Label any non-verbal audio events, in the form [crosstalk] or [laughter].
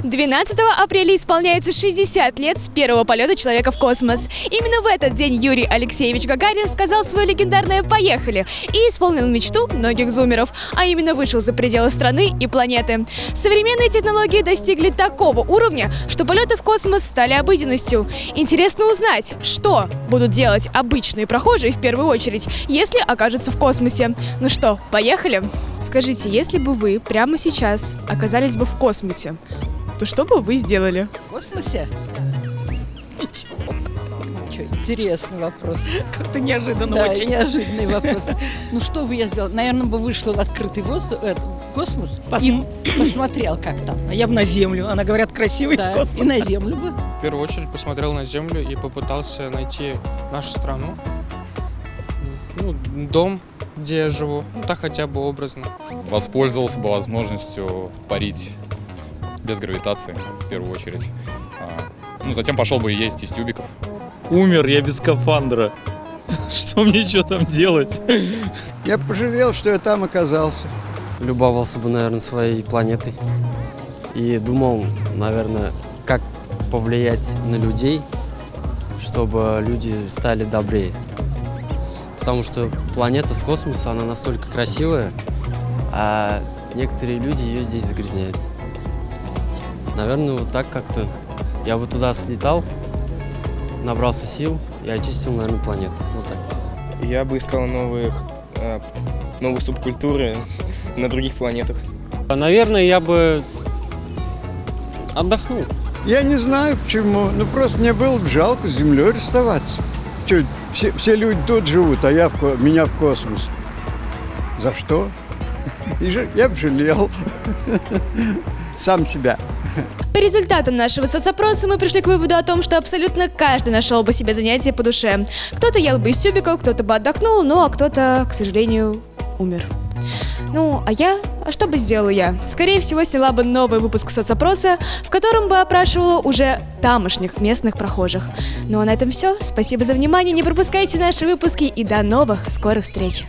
12 апреля исполняется 60 лет с первого полета человека в космос. Именно в этот день Юрий Алексеевич Гагарин сказал свое легендарное «Поехали» и исполнил мечту многих зумеров, а именно вышел за пределы страны и планеты. Современные технологии достигли такого уровня, что полеты в космос стали обыденностью. Интересно узнать, что будут делать обычные прохожие в первую очередь, если окажутся в космосе. Ну что, поехали? Скажите, если бы вы прямо сейчас оказались бы в космосе, то что бы вы сделали? В космосе? Ничего. Ничего, интересный вопрос. Как-то неожиданно да, очень. неожиданный вопрос. Ну, что бы я сделала? Наверное, бы вышла в открытый воздух, э, космос Посм- и посмотрел, как там. А я бы на Землю. Она, говорят, красивый Да, космос. и на Землю бы. В первую очередь посмотрел на Землю и попытался найти нашу страну. Ну, дом, где я живу. Ну, так хотя бы образно. воспользовался бы возможностью парить без гравитации, в первую очередь. А, Ну, затем пошел бы есть из тюбиков. Умер я без скафандра. [laughs] Что мне что там делать? Я пожалел, что я там оказался. любовался бы, наверное, своей планетой. И думал, наверное, как повлиять на людей, чтобы люди стали добрее. Потому что планета с космоса, она настолько красивая, а некоторые люди ее здесь загрязняют. Наверное, вот так как-то я бы туда слетал, набрался сил и очистил, наверное, планету. Вот так. Я бы искал новых, э, новые субкультуры [laughs] на других планетах. Наверное, я бы отдохнул. Я не знаю почему, ну просто мне было бы жалко с Землей расставаться. Чё, все, все люди тут живут, а я в, меня в космос. За что? [laughs] И я бы жалел [laughs] сам себя. По результатам нашего соцопроса мы пришли к выводу о том, что абсолютно каждый нашел бы себе занятие по душе. Кто-то ел бы из тюбиков, кто-то бы отдохнул, ну а кто-то, к сожалению, умер. Ну, а я? А что бы сделала я? Скорее всего, сняла бы новый выпуск соцопроса, в котором бы опрашивала уже тамошних местных прохожих. Ну а на этом все. Спасибо за внимание, не пропускайте наши выпуски и до новых скорых встреч.